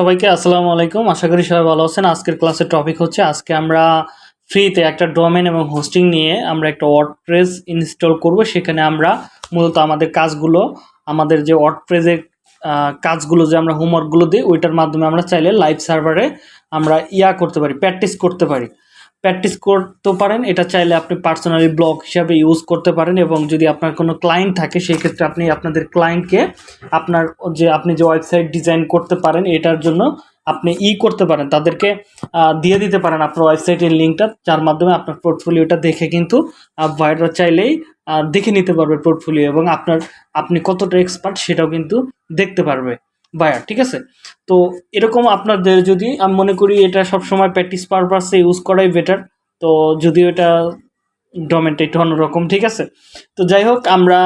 সবাইকে আসসালামু আলাইকুম। আশা করি সবাই ভালো আছেন। আজকের ক্লাসের টপিক হচ্ছে, আজকে আমরা ফ্রিতে একটা ডোমেন এবং হোস্টিং নিয়ে আমরা একটা ওয়ার্ডপ্রেস ইনস্টল করব। সেখানে আমরা মূলত আমাদের কাজগুলো, আমাদের যে ওয়ার্ডপ্রেসের কাজগুলো, যে আমরা হোমওয়ার্কগুলো দিই, ওইটার মাধ্যমে আমরা চাইলে লাইভ সার্ভারে আমরা ইয়া করতে পারি প্র্যাকটিস করতে পারি। প্র্যাকটিস করতে পারেন। এটা চাইলে আপনি পার্সোনালি ব্লগ হিসাবে ইউজ করতে পারেন এবং যদি আপনার কোনো ক্লায়েন্ট থাকে, সেই ক্ষেত্রে আপনি আপনাদের ক্লায়েন্টকে আপনার যে আপনি যে ওয়েবসাইট ডিজাইন করতে পারেন, এটার জন্য আপনি ই করতে পারেন। তাদেরকে দিয়ে দিতে পারেন আপনার ওয়েবসাইটের লিঙ্কটা, যার মাধ্যমে আপনার পোর্টফোলিওটা দেখে কিন্তু ভাইরা চাইলেই দেখে নিতে পারবে পোর্টফোলিও এবং আপনার, আপনি কতটা এক্সপার্ট সেটাও কিন্তু দেখতে পারবে। বায়ার ঠিক আছে? তো এরকম আপনাদের যদি, আমি মনে করি এটা সবসময় প্র্যাকটিস পারপাসে ইউজ করাই বেটার তো যদিও এটা ডোমেনটা একটু অন্যরকম, ঠিক আছে? তো যাই হোক, আমরা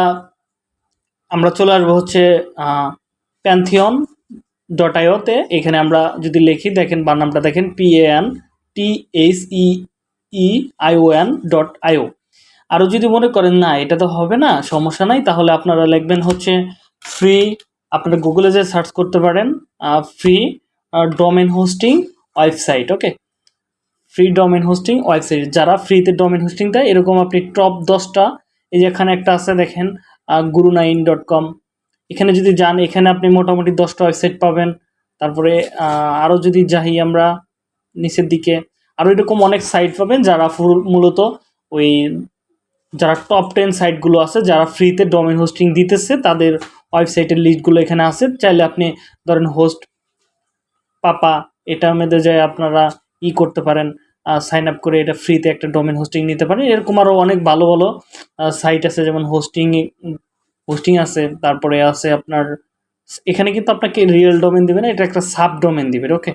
আমরা চলে আসব হচ্ছে প্যান্থিয়ন ডট আইওতে এখানে আমরা যদি লিখি, দেখেন বানামটা দেখেন P N T H E E IO N dot IO আরও যদি মনে করেন, না, এটা তো হবে না, সমস্যা নাই, তাহলে আপনারা লিখবেন হচ্ছে ফ্রি আপনারা গুগলে যে সার্চ করতে পারেন free domain hosting website okay free domain hosting website যারা ফ্রিতে ডোমেন হোস্টিং দেয়, এরকম আপনি টপ দশটা, এই যে এখানে একটা আছে দেখেন গুরু নাইন ডট কম এখানে যদি যান, এখানে আপনি মোটামুটি দশটা ওয়েবসাইট পাবেন। তারপরে আরও যদি যাই আমরা নিচের দিকে আরও এরকম অনেক সাইট পাবেন যারা ফুল, মূলত ওই, যারা টপ টেন সাইটগুলো আছে, যারা ফ্রিতে ডোমেন হোস্টিং দিতেছে, তাদের ওয়েবসাইটের লিস্টগুলো এখানে আছে। চাইলে আপনি ধরেন হোস্ট পাপা এটার মধ্যে যায় আপনারা ই করতে পারেন সাইন আপ করে এটা ফ্রিতে একটা ডোমেন হোস্টিং নিতে পারেন। এরকম আরও অনেক ভালো ভালো সাইট আছে, যেমন হোস্টিং হোস্টিং আছে, তারপরে আছে আপনার, এখানে কিন্তু আপনাকে রিয়েল ডোমেন দিবে না, এটা একটা সাব ডোমেন দিবে ওকে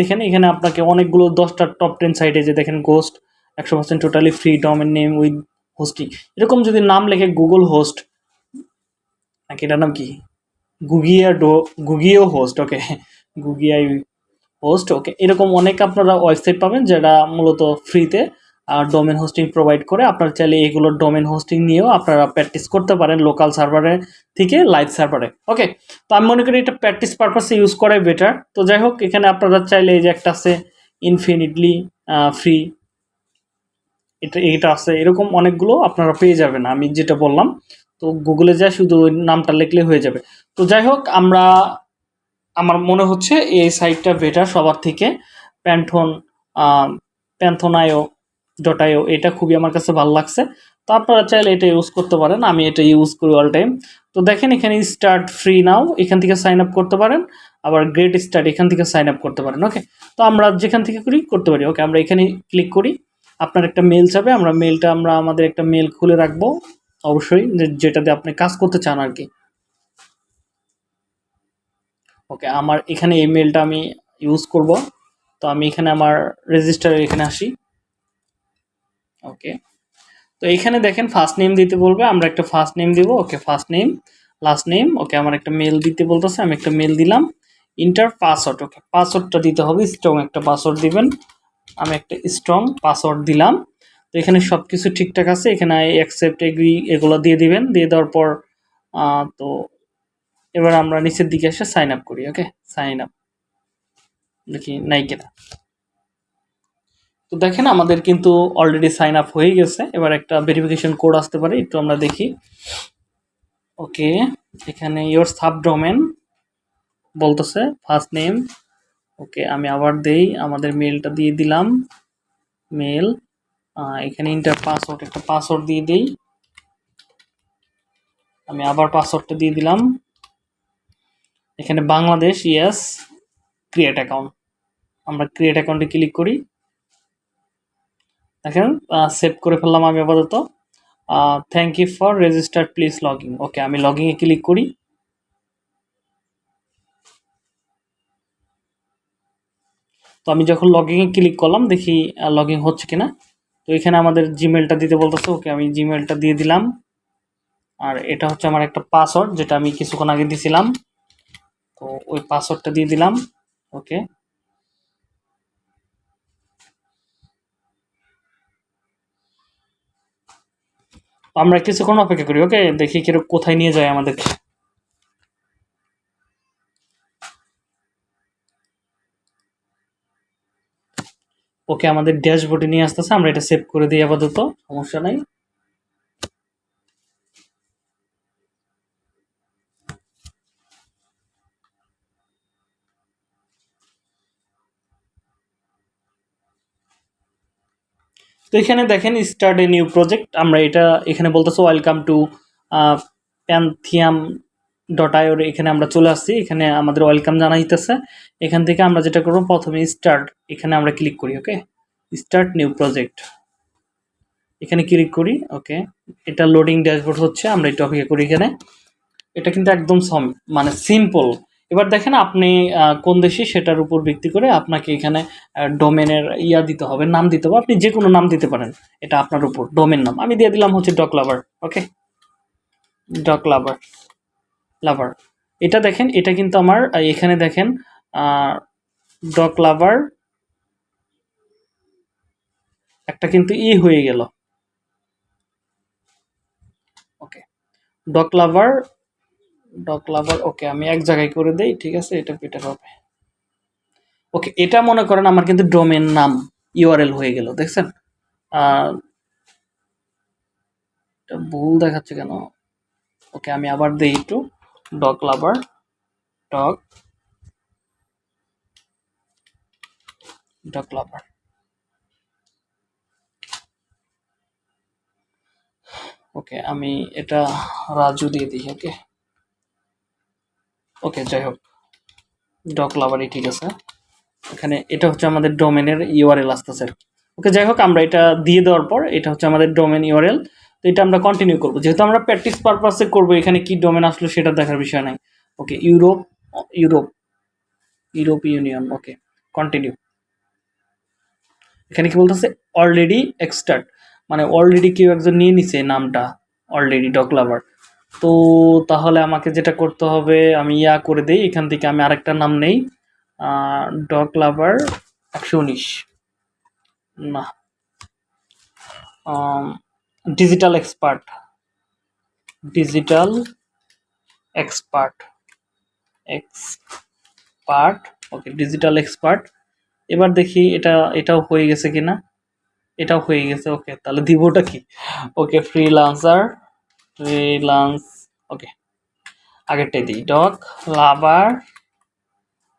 দেখেন এখানে আপনাকে অনেকগুলো দশটা টপ টেন সাইটে যে দেখেন গোস্ট একশো percent totally free domain name with hosting এরকম যদি নাম লেখে গুগল হোস্ট নাকি এটার নাম কি? গুগিয়া ডো গুগিও হোস্ট ওকে গুগিয়াই হোস্ট ওকে এরকম অনেক আপনারা ওয়েবসাইট পাবেন যেটা মূলত ফ্রিতে ডোমেন হোস্টিং প্রোভাইড করে। আপনারা চাইলে এগুলোর ডোমেন হোস্টিং নিয়েও আপনারা প্র্যাকটিস করতে পারেন লোকাল সার্ভারে থেকে লাইভ সার্ভারে ওকে তো আমি মনে করি এটা প্র্যাকটিস পারপাসে ইউজ করাই বেটার তো যাই হোক, এখানে আপনারা চাইলে এই যে একটা আছে ইনফিনিটলি ফ্রি এটা এটা আছে। এরকম অনেকগুলো আপনারা পেয়ে যাবেন, আমি যেটা বললাম। তো গুগলে যা শুধু ওই নামটা লিখলে হয়ে যাবে। তো যাই হোক, আমরা, আমার মনে হচ্ছে এই সাইটটা বেটার সবার থেকে। প্যান্থন প্যান্থনায়ো ডট আইও এটা খুবই আমার কাছে ভালো লাগছে। তো আপনারা চাইলে এটা ইউজ করতে পারেন, আমি এটা ইউজ করি অল টাইম তো দেখেন এখানে স্টার্ট ফ্রি নাও এখান থেকে সাইন আপ করতে পারেন। আবার গ্রেট স্টার্ট এখান থেকে সাইন আপ করতে পারেন ওকে তো আমরা যেখান থেকে করি, করতে পারি ওকে আমরা এখানে ক্লিক করি। আপনার একটা মেল যাবে আমরা মেলটা আমরা আমাদের একটা মেল খুলে রাখব। অবশ্যই যেটাতে আপনি কাজ করতে চান আর কি ওকে আমার এখানে এই মেলটা আমি ইউজ করব। তো আমি এখানে আমার রেজিস্টারে এখানে আসি। ওকে তো এখানে দেখেন ফার্স্ট নেম দিতে বলবে, আমরা একটা ফার্স্ট নেম দিব। Okay first name last name okay আমার একটা মেল দিতে বলতেছে, আমি একটা মেল দিলাম। ইন্টার পাসওয়ার্ড ওকে পাসওয়ার্ডটা দিতে হবে স্ট্রং একটা পাসওয়ার্ড দিবেন। আমি একটা স্ট্রং পাসওয়ার্ড দিলাম। এখানে সব কিছু ঠিকঠাক আছে, এখানে অ্যাকসেপ্ট এগ্রি এগুলো দিয়ে দিবেন, দিয়ে দেওয়ার পর তো এবার আমরা নিচের দিকে এসে সাইন আপ করি ওকে সাইন আপ দেখি, নাই কিনা। তো দেখেন, আমাদের কিন্তু অলরেডি সাইন আপ হয়ে গেছে। এবার একটা ভেরিফিকেশন কোড আসতে পারে, একটু আমরা দেখি। ওকে এখানে ইয়োর সাব ডোমেন বলতেছে ফার্স্ট নেম ওকে আমি আবার দেই, আমাদের মেলটা দিয়ে দিলাম মেল এখানে ইন্টার পাসওয়ার্ড একটা পাসওয়ার্ড দিয়ে দিই। আমি আবার পাসওয়ার্ডটা দিয়ে দিলাম। এখানে বাংলাদেশ ইয়েস ক্রিয়েট অ্যাকাউন্ট আমরা ক্রিয়েট অ্যাকাউন্টে ক্লিক করি। দেখেন সেভ করে ফেললাম আমি আপাতত। Thank you for register please login okay আমি লগিংয়ে ক্লিক করি। তো আমি যখন লগিংয়ে ক্লিক করলাম, দেখি লগিং হচ্ছে কিনা। তো এখানে আমাদের জিমেলটা দিতে বলতেছে, ওকে আমি জিমেলটা দিয়ে দিলাম। আর এটা হচ্ছে আমার একটা পাসওয়ার্ড যেটা আমি কিছুক্ষণ আগে দিছিলাম। তো ওই পাসওয়ার্ডটা দিয়ে দিলাম, ওকে। আমরা কিছুক্ষণ অপেক্ষা করি, ওকে? দেখি কীরকম কোথায় নিয়ে যায় আমাদেরকে। ওকে আমাদের ড্যাশবোর্ডে নিয়ে আসতেছে, আমরা এটা সেভ করে দিই আপাতত, সমস্যা নাই। তো এখানে দেখেন স্টার্ট এ নিউ প্রজেক্ট আমরা এটা এখানে বলতেছে ওয়েলকাম টু প্যান্থিয়াম ডট এখানে আমরা চলে আসছি, এখানে আমাদের ওয়েলকাম জানাইতেছে এখান থেকে আমরা যেটা করব, প্রথমে স্টার্ট এখানে আমরা ক্লিক করি ওকে স্টার্ট নিউ প্রজেক্ট এখানে ক্লিক করি ওকে এটা লোডিং ড্যাশবোর্ড হচ্ছে, আমরা একটু অপেক্ষা করি এখানে। এটা কিন্তু একদম সম মানে সিম্পল এবার দেখেন আপনি কোন দেশে সেটার উপর ভিত্তি করে আপনাকে এখানে ডোমেনের ইয়া দিতে হবে, নাম দিতে হবে। আপনি যে কোনো নাম দিতে পারেন, এটা আপনার উপর ডোমেন নাম। আমি দিয়ে দিলাম হচ্ছে dog lover okay dog lover এটা দেখেন, এটা কিন্তু আমার এখানে দেখেন ডক লাভার একটা কিন্তু ই হয়ে গেল। Okay dog lover dog lover okay আমি এক জায়গায় করে দেই, ঠিক আছে, এটা বেটার হবে। ওকে এটা মনে করেন আমার কিন্তু ডোমেন নাম ইউআরএল হয়ে গেল, দেখছেন? এটা ভুল দেখাচ্ছে কেন? ওকে আমি আবার দিই একটু। Dog lover dog dog lover okay আমি এটা রাজু দিয়ে দিই ওকে ওকে যাই হোক। ডগ লাভারই ঠিক আছে। এখানে এটা হচ্ছে আমাদের ডোমেনের ইউআরএল আসতেছে। ওকে যাই হোক, আমরা এটা দিয়ে দেওয়ার পর এটা হচ্ছে আমাদের ডোমেন ইউআরএল এটা আমরা কন্টিনিউ করব। যেহেতু আমরা প্র্যাকটিস পারপাসে করব, এখানে কি ডোমেন আসলো সেটা দেখার বিষয় নাই। Okay Europe Europe Europe Union okay continue এখানে কি বলতেছে? অলরেডি এক্সটার্ট মানে অলরেডি কেউ একজন নিয়ে নিছে নামটা অলরেডি ডগ লাভার তো তাহলে আমাকে যেটা করতে হবে, আমি ইয়া করে দেই, এখান থেকে আমি আরেকটা নাম নেই। ডগ লাভার একশো উনিশ। না। Digital expert digital expert expert okay digital expert এবার দেখি এটা, এটাও হয়ে গেছে কিনা? এটাও হয়ে গেছে ওকে তাহলে দিবটা কি? ওকে ফ্রিলান্সার ফ্রিলান্স ওকে আগেরটাই দিই। ডগ লাভার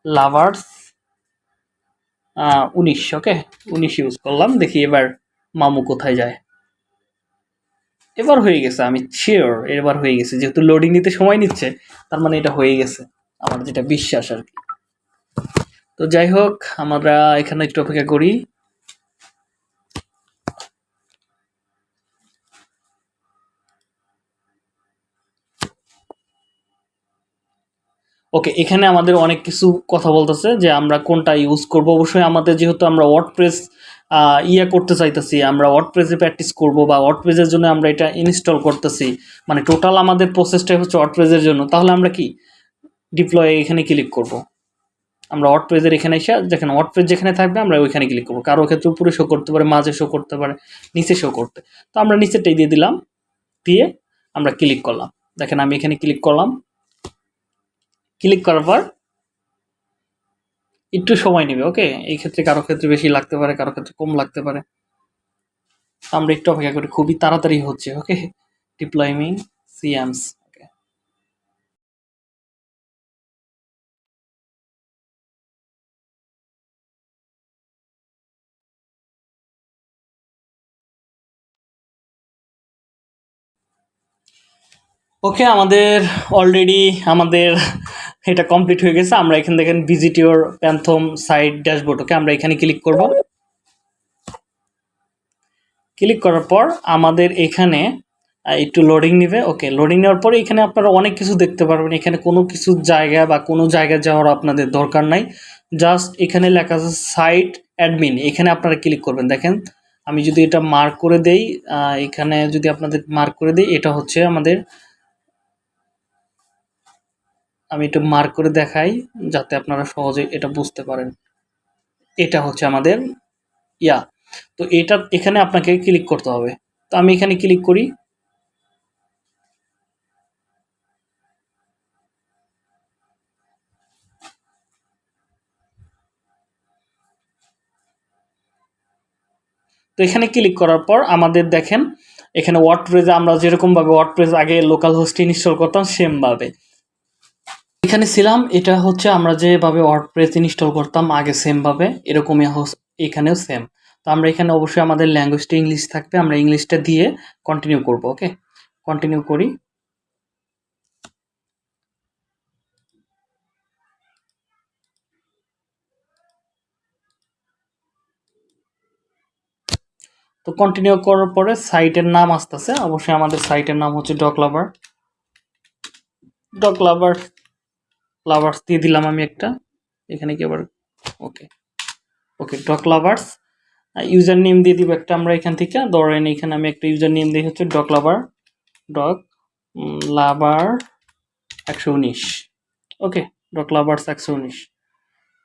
লাভার্স উনিশ ওকে উনিশ ইউজ করলাম, দেখি এবার মামু কোথায় যায়। এবার হয়ে গেছে, আমি শিওর এবার হয়ে গেছে। যেহেতু লোডিং নিতে সময় নিচ্ছে, তার মানে এটা হয়ে গেছে, আমার যেটা বিশ্বাস আর কি। তো যাই হোক, আমরা এখানে একটু অপেক্ষা করি। ওকে এখানে আমাদের অনেক কিছু কথা বলতেছে যে আমরা কোনটা ইউজ করব। অবশ্যই আমাদের যেহেতু আমরা ওয়ার্ডপ্রেস ইয়ে করতে চাইতেছি, আমরা ওয়ার্ডপ্রেসে প্র্যাকটিস করব বা ওয়ার্ডপ্রেসের জন্য আমরা এটা ইনস্টল করতেছি। মানে টোটাল আমাদের প্রসেসটাই হচ্ছে ওয়ার্ডপ্রেসের জন্য। তাহলে আমরা কি? ডিপ্লয় এখানে ক্লিক করব। আমরা ওয়ার্ডপ্রেসের এখানে এসে, যেখানে ওয়ার্ডপ্রেস যেখানে থাকবে, আমরা ওইখানে ক্লিক করব। কারও ক্ষেত্রে উপরে শো করতে পারে, মাঝে শো করতে পারে, নিচে শো করতে। তো আমরা নিচেরটাই দিয়ে দিলাম, দিয়ে আমরা ক্লিক করলাম। দেখেন আমি এখানে ক্লিক করলাম। ক্লিক করার পর একটু সময় নেবে ওকে এই ক্ষেত্রে কারও ক্ষেত্রে বেশি লাগতে পারে, কারও ক্ষেত্রে কম লাগতে পারে। আমরা একটু অপেক্ষা করি, খুবই তাড়াতাড়ি হচ্ছে ওকে ডিপ্লয়মিং সিএমস ওকে, আমাদের অলরেডি আমাদের এটা কমপ্লিট হয়ে গেছে। আমরা এখানে দেখেন visit your Pantheon site dashboard okay? আমরা এখানে ক্লিক করব। ক্লিক করার পর আমাদের এখানে একটু লোডিং নেবে। ওকে লোডিং নেওয়ার পরে এখানে আপনারা অনেক কিছু দেখতে পারবেন। এখানে কোনো কিছু জায়গা বা কোনো জায়গায় যাওয়ার আপনাদের দরকার নাই। জাস্ট এখানে লেখা আছে সাইট অ্যাডমিন এখানে আপনারা ক্লিক করবেন। দেখেন, আমি যদি এটা মার্ক করে দেই এখানে যদি আপনাদের মার্ক করে দেই, এটা হচ্ছে আমাদের আমি একটু মার্ক করে দেখাই যাতে আপনারা সহজে এটা বুঝতে পারেন। এটা হচ্ছে আমাদের ইয়া। তো এটা এখানে আপনাকে ক্লিক করতে হবে। তো আমি এখানে ক্লিক করি। তো এখানে ক্লিক করার পর আমাদের দেখেন, এখানে ওয়ার্ডপ্রেসে আমরা যেরকমভাবে ওয়ার্ডপ্রেস আগে লোকাল হোস্টে ইনস্টল করতাম সেমভাবে এখানে ছিলাম, এটা হচ্ছে আমরা যেভাবে ওয়ার্ডপ্রেস ইনস্টল করতাম, আগে সেমভাবে এরকমই এখানেও সেম তো আমরা এখানে অবশ্যই আমাদের ল্যাঙ্গুয়েজটা ইংলিশ থাকবে, আমরা ইংলিশটা দিয়ে কন্টিনিউ করব ওকে কন্টিনিউ করি। তো কন্টিনিউ করার পরে সাইটের নাম আসতেছে, অবশ্যই আমাদের সাইটের নাম হচ্ছে dog lover dog lover lovers দিয়ে দিলাম আমি একটা। এখানে কি আবার? Okay okay dog lovers user name দিয়ে দিব একটা আমরা এখান থেকে। ধরেন এখানে আমি একটা ইউজার নেম দিই হচ্ছে ডক লাভার ডক লাভার একশো উনিশ। ওকে ডক লাভার্স একশো উনিশ।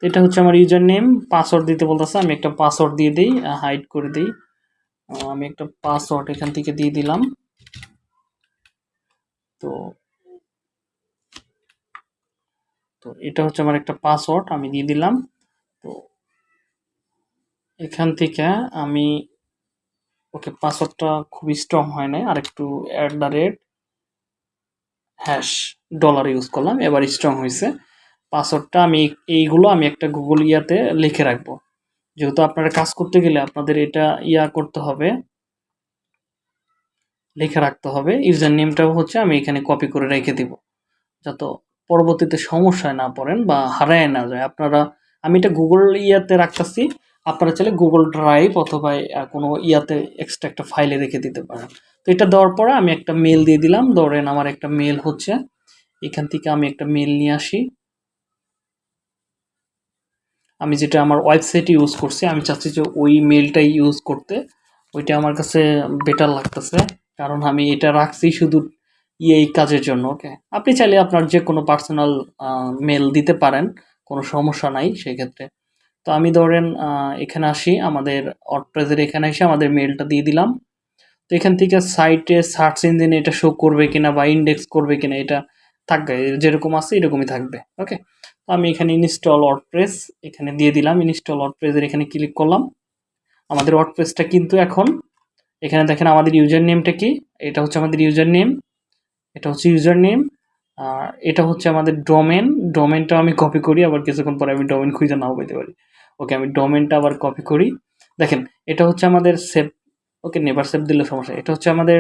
এটা হচ্ছে আমার ইউজার নেম পাসওয়ার্ড দিতে বলতেছে, আমি একটা পাসওয়ার্ড দিয়ে দিই হাইড করে দিই। আমি একটা পাসওয়ার্ড এখান থেকে দিয়ে দিলাম। তো তো এটা হচ্ছে আমার একটা পাসওয়ার্ড আমি দিয়ে দিলাম। তো এখান থেকে আমি ওকে পাসওয়ার্ডটা খুবই স্ট্রং হয় না আর একটু at the rate hash dollar use করলাম, এবার স্ট্রং হয়েছে। পাসওয়ার্ডটা আমি এইগুলো আমি একটা গুগল ইয়াতে লিখে রাখব। যেহেতু আপনারা কাজ করতে গেলে আপনাদের এটা ইয়া করতে হবে, লিখে রাখতে হবে। ইউজার নেমটাও হচ্ছে আমি এখানে কপি করে রেখে দিব, যাতে পরবর্তীতে সমস্যায় না পড়েন বা হারায় না যায়। আপনারা, আমি এটা গুগল ইয়াতে রাখতেছি, আপনারা চাইলে গুগল ড্রাইভ অথবা কোনো ইয়াতে এক্সট্রা একটা ফাইলে রেখে দিতে পারেন। তো এটা দেওয়ার পরে আমি একটা মেল দিয়ে দিলাম। ধরেন আমার একটা মেল হচ্ছে, এখান থেকে আমি একটা মেল নিয়ে আসি। আমি যেটা আমার ওয়েবসাইট ইউজ করছি, আমি চাচ্ছি যে ওই মেলটাই ইউজ করতে। ওইটা আমার কাছে বেটার লাগতেছে, কারণ আমি এটা রাখছি শুধু এই কাজের জন্য ওকে আপনি চাইলে আপনার যে কোনো পার্সোনাল মেল দিতে পারেন, কোনো সমস্যা নাই সেক্ষেত্রে। তো আমি ধরেন এখানে আসি, আমাদের অটপ্রেজের এখানে এসে আমাদের মেলটা দিয়ে দিলাম। তো এখান থেকে সাইটে সার্চ ইঞ্জিনে এটা শো করবে কিনা বা ইন্ডেক্স করবে কিনা এটা থাকবে, যেরকম আছে এরকমই থাকবে ওকে তো আমি এখানে ইনস্টল ওয়ার্ডপ্রেস এখানে দিয়ে দিলাম ইনস্টল ওয়ার্ডপ্রেসের এখানে ক্লিক করলাম। আমাদের ওয়ার্ডপ্রেসটা কিন্তু এখন, এখানে দেখেন আমাদের ইউজার নেমটা কি? এটা হচ্ছে আমাদের ইউজার নেম এটা হচ্ছে ইউজার নেম আর এটা হচ্ছে আমাদের ডোমেন ডোমেনটা আমি কপি করি, আবার কিছুক্ষণ পরে আমি ডোমেন খুঁজে নাও পেতে পারি। ওকে আমি ডোমেনটা আবার কপি করি। দেখেন, এটা হচ্ছে আমাদের সেভ ওকে নেভার সেভ দিলে সমস্যা এটা হচ্ছে আমাদের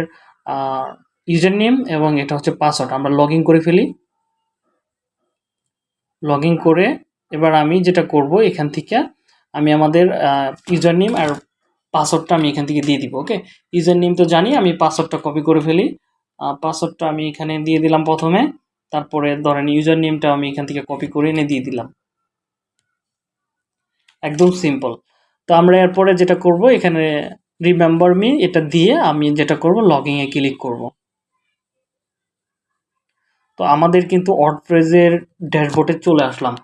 ইউজার নেম এবং এটা হচ্ছে পাসওয়ার্ড আমরা লগ করে ফেলি। লগ করে এবার আমি যেটা করব, এখান থেকে আমি আমাদের ইউজার নেম আর পাসওয়ার্ডটা আমি এখান থেকে দিয়ে দিব ওকে ইউজার নেম তো জানি, আমি পাসওয়ার্ডটা কপি করে ফেলি। পাসওয়ার্ডটা আমি এখানে দিয়ে দিলাম প্রথমে। তারপরে ধরেন ইউজার নেমটা আমি এখান থেকে কপি করে এনে দিয়ে দিলাম। একদম সিম্পল তো আমরা এরপরে যেটা করব, এখানে রিমেম্বার মি এটা দিয়ে আমি যেটা করব এ ক্লিক করব। তো আমাদের কিন্তু ওয়ার্ডপ্রেসের ড্যাশবোর্ডে চলে আসলাম।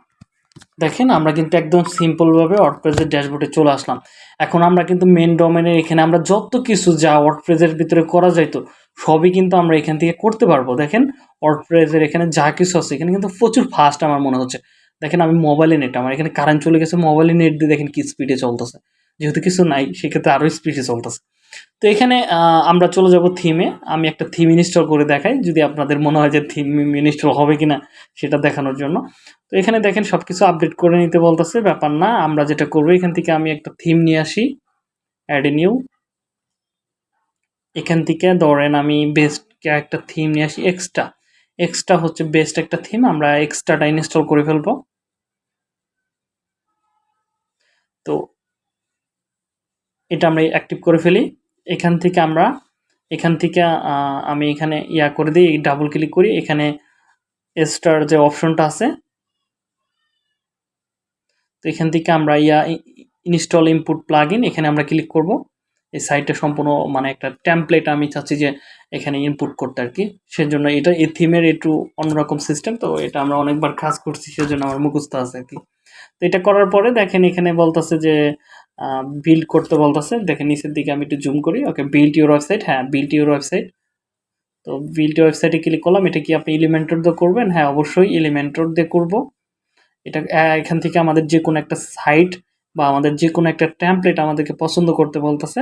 দেখেন, আমরা কিন্তু একদম সিম্পলভাবে ওয়ার্ডপ্রেসের ড্যাশবোর্ডে চলে আসলাম। এখন আমরা কিন্তু মেন ডোমেনের এখানে আমরা যত কিছু যা ওয়ার্ডপ্রেসের ভিতরে করা যাইতো সবই কিন্তু আমরা এখান থেকে করতে পারব। দেখেন ওয়ার্ডপ্রেসের এখানে যা কিছু আছে, এখানে কিন্তু প্রচুর ফাস্ট আমার মনে হচ্ছে। দেখেন, আমি মোবাইলে নেট আমার এখানে কারেন্ট চলে গেছে মোবাইলে নেট দিয়ে দেখেন কি স্পিডে চলতেছে। যেহেতু কিছু নাই, সেক্ষেত্রে আরও স্পিডে চলতেছে। তো এখানে আমরা চলে যাব থিমে আমি একটা থিম ইনস্টল করে দেখাই, যদি আপনাদের মনে হয় যে থিম ইনস্টল হবে কিনা সেটা দেখানোর জন্য। তো এখানে দেখেন সব কিছু আপডেট করে নিতে বলতেছে, ব্যাপার না, আমরা যেটা করব, এখান থেকে আমি একটা থিম নিয়ে আসি। অ্যাড নিউ এখান থেকে ধরেন আমি বেস্ট একটা থিম নিয়ে আসি এক্সট্রা এক্সট্রা হচ্ছে বেস্ট একটা থিম আমরা এক্সট্রাটা ইনস্টল করে ফেলব। তো এটা আমরা অ্যাক্টিভ করে ফেলি। এখান থেকে আমরা, এখান থেকে আমি এখানে ইয়া করে দিই ডাবল ক্লিক করি, এখানে স্টার যে অপশনটা আছে, তো এখান থেকে আমরা ইয়া ইনস্টল ইনপুট প্লাগ এখানে আমরা ক্লিক করব। এই সাইটটা সম্পূর্ণ মানে একটা টেমপ্লেট আমি চাচ্ছি যে এখানে ইনপুট করতে আর কি সেজন্য এটা এই থিমের একটু অন্যরকম সিস্টেম তো এটা আমরা অনেকবার কাজ করছি, সেজন্য আমার মুখস্থ আছে আর কি তো এটা করার পরে দেখেন এখানে বলতেছে যে বিল্ড করতে বলতেছে। দেখেন, নিচের দিকে আমি একটু জুম করি। ওকে বিল্ড ইউর ওয়েবসাইট হ্যাঁ বিল্ড ইউর ওয়েবসাইট তো বিল্ড ওয়েবসাইটে ক্লিক করলাম। এটা কি আপনি এলিমেন্টর দিয়ে করবেন? হ্যাঁ অবশ্যই এলিমেন্টর দিয়ে করব। এটা এখান থেকে আমাদের যে কোনো একটা সাইট বা আমাদের যে কোনো একটা টেমপ্লেট আমাদেরকে পছন্দ করতে বলতেছে।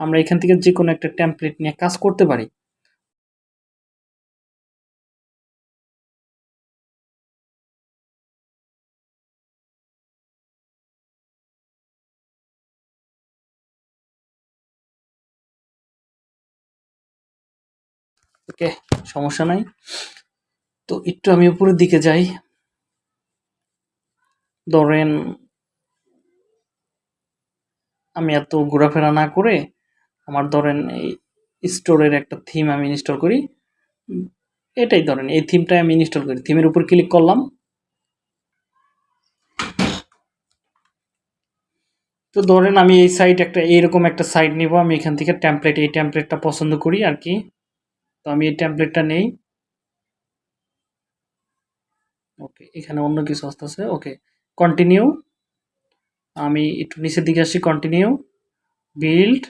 আমরা এখান থেকে যে কোনো একটা টেমপ্লেট নিয়ে কাজ করতে পারি। ওকে, সমস্যা নাই। তো একটু আমি উপরের দিকে যাই। ধরেন, আমি এত ঘোরাফেরা না করে আমার ধরেন এই স্টোরের একটা থিম আমি ইনস্টল করি। এটাই ধরেন, এই থিমটাই আমি ইনস্টল করি। থিমের উপর ক্লিক করলাম। তো ধরেন আমি এই সাইট একটা, এইরকম একটা সাইট নিব। আমি এখান থেকে টেমপ্লেট এই টেমপ্লেটটা পছন্দ করি আর কি। তো আমি এই টেমপ্লেটটা নেই। ওকে এখানে অন্য কিছু আসতেছে ওকে কন্টিনিউ আমি একটু নিচের দিকে আসি কন্টিনিউ বিল্ড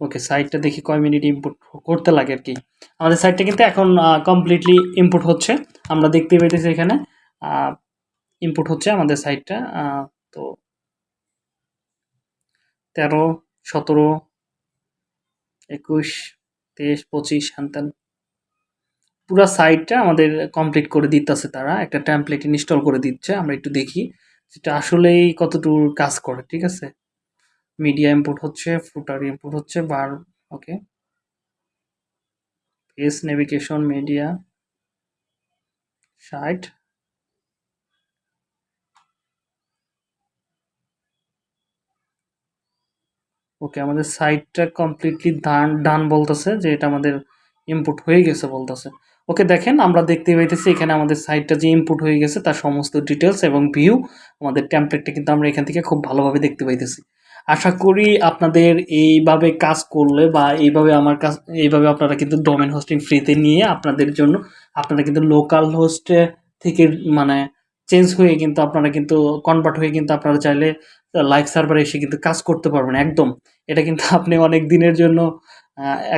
ওকে সাইটটা দেখি কয় মিনিট ইনপুট করতে লাগে আর কি। আমাদের সাইটটা কিন্তু এখন কমপ্লিটলি ইনপুট হচ্ছে। আমরা দেখতে পেতেছি এখানে ইনপুট হচ্ছে আমাদের সাইটটা তো তেরো, সতেরো, একুশ তেইশ, পঁচিশ হ্যান পুরো সাইটটা আমাদের কমপ্লিট করে দিতেছে তারা। একটা টেমপ্লেট ইনস্টল করে দিচ্ছে, আমরা একটু দেখি যেটা আসলেই কতটুকু কাজ করে, ঠিক আছে? মিডিয়া ইনপুট হচ্ছে ফুটার ইম্পোর্ট হচ্ছে bar okay page navigation media site okay, আমাদের সাইটটা কমপ্লিটলি ডান ডান বলতেছে যে এটা আমাদের ইনপুট হয়ে গেছে বলতেছে। ওকে, দেখেন আমরা দেখতে পাইতেছি এখানে আমাদের সাইটটা যে ইনপুট হয়ে গেছে, তার সমস্ত ডিটেলস এবং ভিউ আমাদের টেমপ্লেটটা কিন্তু আমরা এখান থেকে খুব ভালোভাবে দেখতে পাইতেছি। আশা করি আপনাদের এইভাবে কাজ করলে বা এইভাবে আমার কাজ, এইভাবে আপনারা কিন্তু ডোমেন হোস্টিং ফ্রিতে নিয়ে আপনাদের জন্য, আপনারা কিন্তু লোকাল হোস্টে থেকে মানে চেঞ্জ হয়ে কিন্তু আপনারা কিন্তু কনভার্ট হয়ে কিন্তু আপনারা চাইলে লাইভ সার্ভারে এসে কিন্তু কাজ করতে পারবেন, একদম। এটা কিন্তু আপনি অনেক দিনের জন্য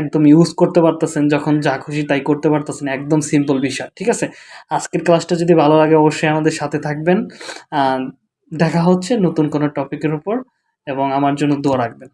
একদম ইউজ করতে পারতেছেন, যখন যা খুশি তাই করতে পারতেছেন, একদম সিম্পল বিষয়, ঠিক আছে? আজকের ক্লাসটা যদি ভালো লাগে, অবশ্যই আমাদের সাথে থাকবেন। দেখা হচ্ছে নতুন কোনো টপিকের উপর, এবং আমার জন্য দোয়া রাখবেন।